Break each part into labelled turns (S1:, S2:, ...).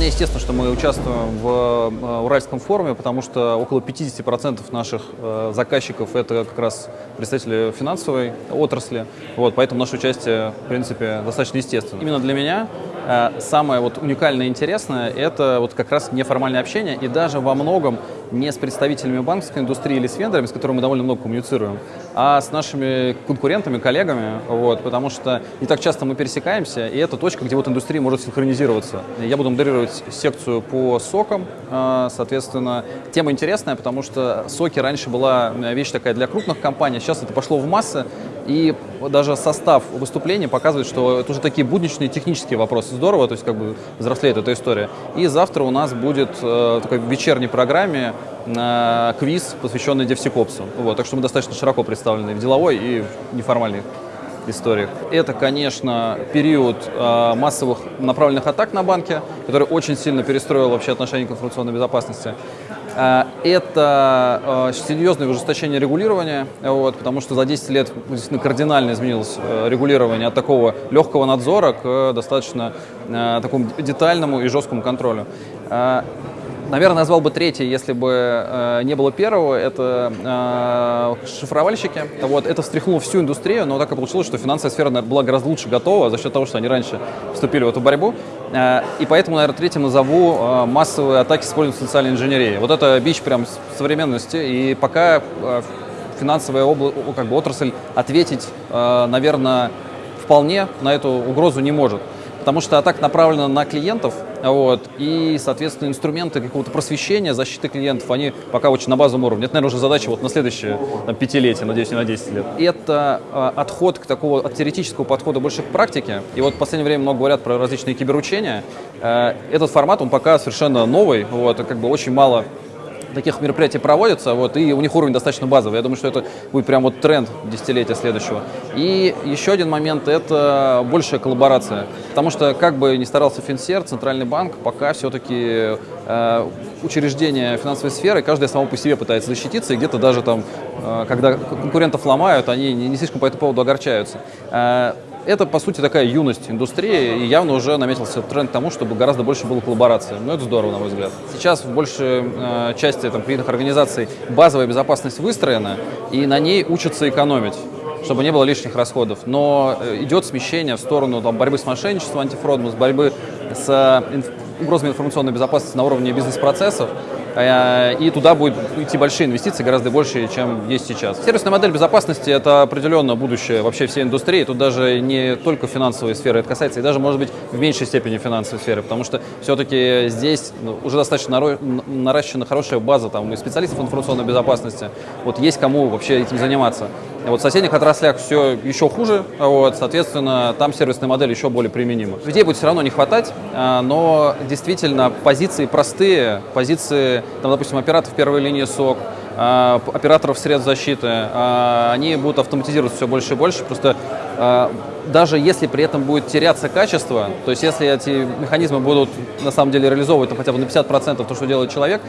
S1: естественно, что мы участвуем в э, Уральском форуме, потому что около 50% наших э, заказчиков это как раз представители финансовой отрасли, вот, поэтому наше участие, в принципе, достаточно естественно. Именно для меня э, самое вот уникальное и интересное – это вот как раз неформальное общение, и даже во многом не с представителями банковской индустрии или с вендорами, с которыми мы довольно много коммуницируем, а с нашими конкурентами, коллегами, вот, потому что не так часто мы пересекаемся, и это точка, где вот индустрия может синхронизироваться. Я буду модерировать секцию по сокам, э, соответственно, тема интересная, потому что соки раньше была вещь такая для крупных компаний, сейчас это пошло в массы, и даже состав выступления показывает, что это уже такие будничные технические вопросы. Здорово, то есть как бы взрослеет эта история. И завтра у нас будет э, такой вечерней программе э, квиз, посвященный DevSecOps. Вот, так что мы достаточно широко представлены в деловой и в неформальной историях. Это, конечно, период э, массовых направленных атак на банки, который очень сильно перестроил вообще отношение к информационной безопасности. Э, это э, серьезное ужесточение регулирования, вот, потому что за 10 лет действительно кардинально изменилось э, регулирование от такого легкого надзора к достаточно такому детальному и жесткому контролю. Наверное, назвал бы третий, если бы э, не было первого, это э, шифровальщики. Вот, это встряхнуло всю индустрию, но так и получилось, что финансовая сфера наверное, была гораздо лучше готова за счет того, что они раньше вступили в эту борьбу. Э, и поэтому, наверное, третьим назову э, массовые атаки с использованием социальной инженерии. Вот это бич прям современности, и пока э, финансовая обла как бы отрасль ответить, э, наверное, вполне на эту угрозу не может потому что атака направлена на клиентов, вот, и, соответственно, инструменты какого-то просвещения, защиты клиентов, они пока очень на базовом уровне. Это, наверное, уже задача вот на следующее там, пятилетие, надеюсь, не на 10 лет. Это э, отход к такого, от теоретического подхода больше к практике. И вот в последнее время много говорят про различные киберучения. Э, этот формат, он пока совершенно новый, вот, как бы очень мало таких мероприятий проводятся, вот, и у них уровень достаточно базовый. Я думаю, что это будет прям вот тренд десятилетия следующего. И еще один момент – это большая коллаборация. Потому что, как бы ни старался Финсер, Центральный банк, пока все-таки э, учреждения финансовой сферы, каждое само по себе пытается защититься, и где-то даже там, э, когда конкурентов ломают, они не, не слишком по этому поводу огорчаются. Это, по сути, такая юность индустрии, и явно уже наметился тренд к тому, чтобы гораздо больше было коллаборации. Ну, это здорово, на мой взгляд. Сейчас в большей э, части там, кредитных организаций базовая безопасность выстроена, и на ней учатся экономить чтобы не было лишних расходов. Но э, идет смещение в сторону там, борьбы с мошенничеством, антифродом, с борьбы с э, инф угрозами информационной безопасности на уровне бизнес-процессов. Э, и туда будут идти большие инвестиции, гораздо больше, чем есть сейчас. Сервисная модель безопасности – это определенно будущее вообще всей индустрии. Тут даже не только финансовой сферы это касается, и даже, может быть, в меньшей степени финансовой сферы, потому что все-таки здесь ну, уже достаточно наращена хорошая база там, и специалистов информационной безопасности. Вот есть кому вообще этим заниматься. Вот в соседних отраслях все еще хуже, вот, соответственно, там сервисная модель еще более применима. Людей будет все равно не хватать, а, но действительно позиции простые, позиции, там, допустим, операторов первой линии СОК, а, операторов средств защиты, а, они будут автоматизироваться все больше и больше, просто даже если при этом будет теряться качество, то есть если эти механизмы будут на самом деле реализовывать там, хотя бы на 50% то, что делает человек,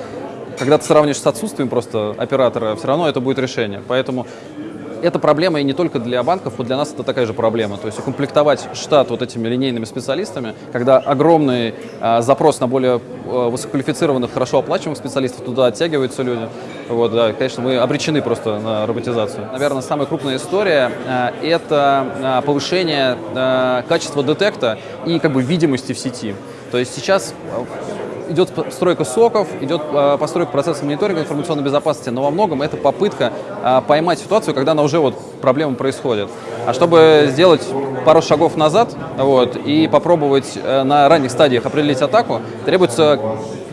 S1: когда ты сравнишь с отсутствием просто оператора, все равно это будет решение. Поэтому это проблема и не только для банков, вот для нас это такая же проблема. То есть укомплектовать штат вот этими линейными специалистами, когда огромный э, запрос на более э, высококвалифицированных, хорошо оплачиваемых специалистов, туда оттягиваются люди. Вот, да, конечно, мы обречены просто на роботизацию. Наверное, самая крупная история э, – это э, повышение э, качества детекта и как бы видимости в сети. То есть сейчас идет стройка соков, идет а, постройка процесса мониторинга информационной безопасности, но во многом это попытка а, поймать ситуацию, когда она уже вот проблема происходит. А чтобы сделать пару шагов назад вот, и попробовать э, на ранних стадиях определить атаку, требуется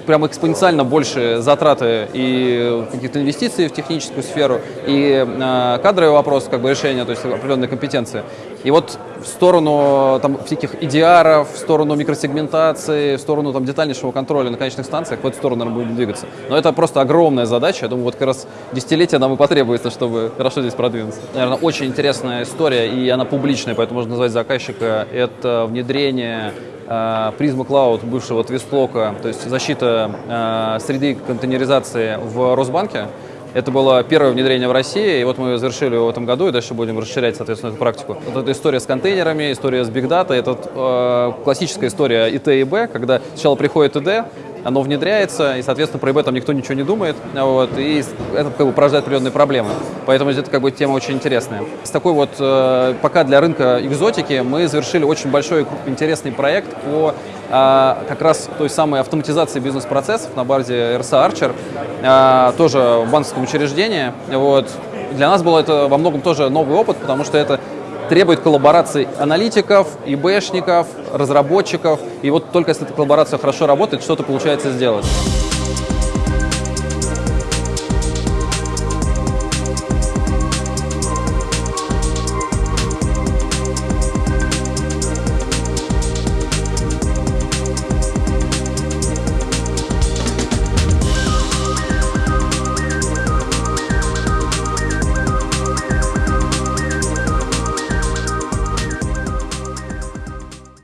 S1: прям экспоненциально больше затраты и каких-то инвестиций в техническую сферу, и э, кадровый вопрос, как бы решения, то есть определенные компетенции. И вот в сторону там, всяких EDR, в сторону микросегментации, в сторону там, детальнейшего контроля на конечных станциях, в эту сторону, наверное, будем двигаться. Но это просто огромная задача. Я думаю, вот как раз десятилетия нам и потребуется, чтобы хорошо здесь продвинуться. Наверное, очень интересная история, и она публичная, поэтому можно назвать заказчика. Это внедрение э, Prisma Cloud бывшего Твистлока, то есть защита э, среды контейнеризации в Росбанке. Это было первое внедрение в России, и вот мы завершили в этом году, и дальше будем расширять, соответственно, эту практику. Вот эта история с контейнерами, история с Big Data, это э, классическая история ИТ и Б, когда сначала приходит ИД, оно внедряется, и, соответственно, про там никто ничего не думает, вот, и это как бы порождает определенные проблемы. Поэтому это как бы тема очень интересная. С такой вот, э, пока для рынка экзотики, мы завершили очень большой интересный проект по э, как раз той самой автоматизации бизнес-процессов на базе RSA Archer, э, тоже банковском учреждении. Вот. Для нас был это во многом тоже новый опыт, потому что это требует коллаборации аналитиков, ИБшников, разработчиков. И вот только если эта коллаборация хорошо работает, что-то получается сделать.